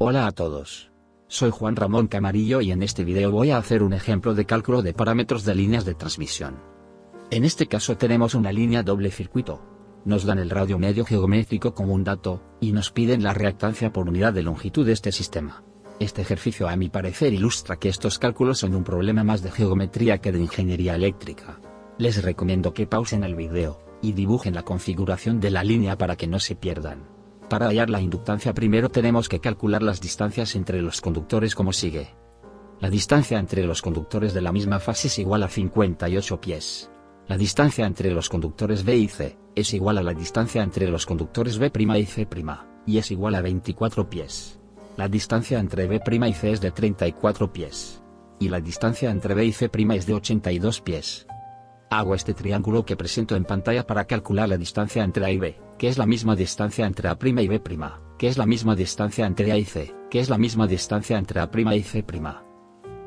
Hola a todos. Soy Juan Ramón Camarillo y en este video voy a hacer un ejemplo de cálculo de parámetros de líneas de transmisión. En este caso tenemos una línea doble circuito. Nos dan el radio medio geométrico como un dato, y nos piden la reactancia por unidad de longitud de este sistema. Este ejercicio a mi parecer ilustra que estos cálculos son un problema más de geometría que de ingeniería eléctrica. Les recomiendo que pausen el video, y dibujen la configuración de la línea para que no se pierdan. Para hallar la inductancia primero tenemos que calcular las distancias entre los conductores como sigue. La distancia entre los conductores de la misma fase es igual a 58 pies. La distancia entre los conductores B y C, es igual a la distancia entre los conductores B' y C', y es igual a 24 pies. La distancia entre B' y C es de 34 pies. Y la distancia entre B y C' es de 82 pies. Hago este triángulo que presento en pantalla para calcular la distancia entre A y B, que es la misma distancia entre A' y B', que es la misma distancia entre A y C, que es la misma distancia entre A' y C'.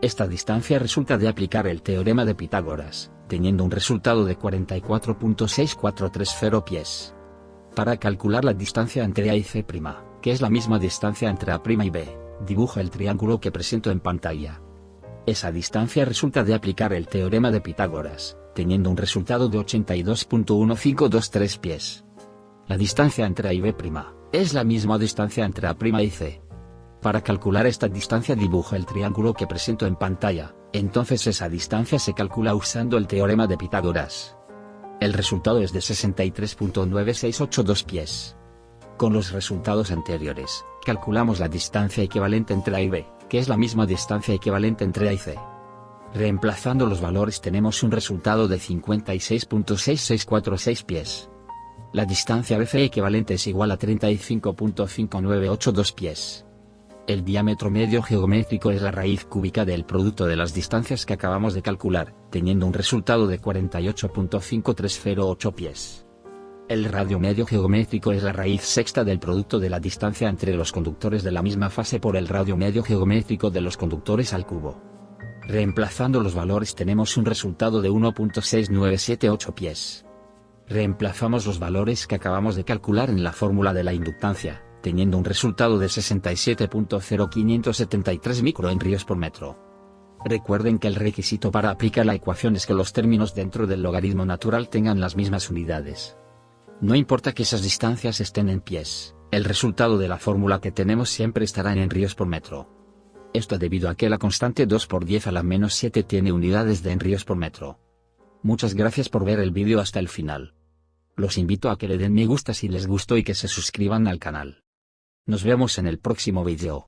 Esta distancia resulta de aplicar el teorema de Pitágoras, teniendo un resultado de 44.6430 pies. Para calcular la distancia entre A y C', que es la misma distancia entre A' y B, dibuja el triángulo que presento en pantalla. Esa distancia resulta de aplicar el teorema de Pitágoras, teniendo un resultado de 82.1523 pies. La distancia entre A y B' es la misma distancia entre A' y C. Para calcular esta distancia dibujo el triángulo que presento en pantalla, entonces esa distancia se calcula usando el teorema de Pitágoras. El resultado es de 63.9682 pies. Con los resultados anteriores, calculamos la distancia equivalente entre A y B, que es la misma distancia equivalente entre A y C. Reemplazando los valores tenemos un resultado de 56.6646 pies. La distancia BC equivalente es igual a 35.5982 pies. El diámetro medio geométrico es la raíz cúbica del producto de las distancias que acabamos de calcular, teniendo un resultado de 48.5308 pies. El radio medio geométrico es la raíz sexta del producto de la distancia entre los conductores de la misma fase por el radio medio geométrico de los conductores al cubo. Reemplazando los valores tenemos un resultado de 1.6978 pies. Reemplazamos los valores que acabamos de calcular en la fórmula de la inductancia, teniendo un resultado de 67.0573 microhenrios por metro. Recuerden que el requisito para aplicar la ecuación es que los términos dentro del logaritmo natural tengan las mismas unidades. No importa que esas distancias estén en pies, el resultado de la fórmula que tenemos siempre estará en henrios por metro. Esto debido a que la constante 2 por 10 a la menos 7 tiene unidades de enríos por metro. Muchas gracias por ver el vídeo hasta el final. Los invito a que le den me gusta si les gustó y que se suscriban al canal. Nos vemos en el próximo vídeo.